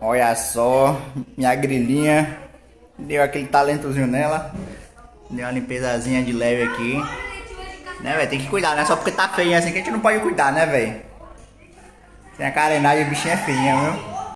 Olha só, minha grilinha deu aquele talentozinho nela. Deu uma limpezazinha de leve aqui. Né, velho? Tem que cuidar, né? Só porque tá feia assim que a gente não pode cuidar, né, velho? Tem a carenagem, o bichinho é feinha, viu?